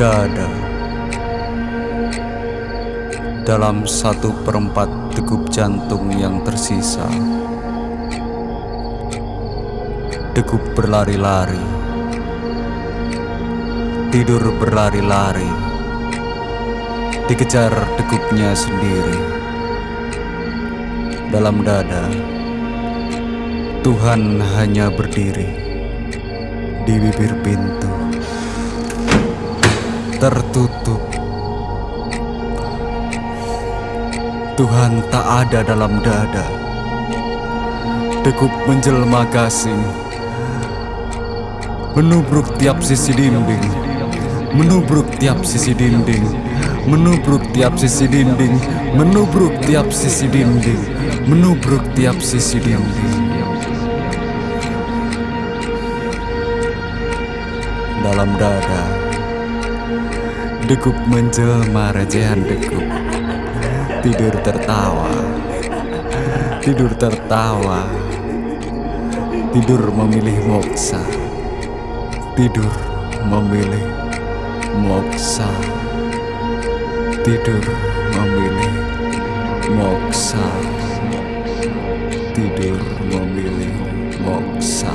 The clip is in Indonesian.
Dada. Dalam satu perempat degup jantung yang tersisa. Degup berlari-lari. Tidur berlari-lari. Dikejar degupnya sendiri. Dalam dada Tuhan hanya berdiri Di bibir pintu tertutup. Tuhan tak ada dalam dada. Degup menjelma gasing, menubruk tiap sisi dinding, menubruk tiap sisi dinding, menubruk tiap sisi dinding, menubruk tiap sisi dinding, menubruk tiap sisi dinding. Dalam dada Degup menjelma recehan degup. Tidur tertawa. Tidur tertawa. Tidur memilih moksa. Tidur memilih moksa. Tidur memilih moksa. Tidur memilih moksa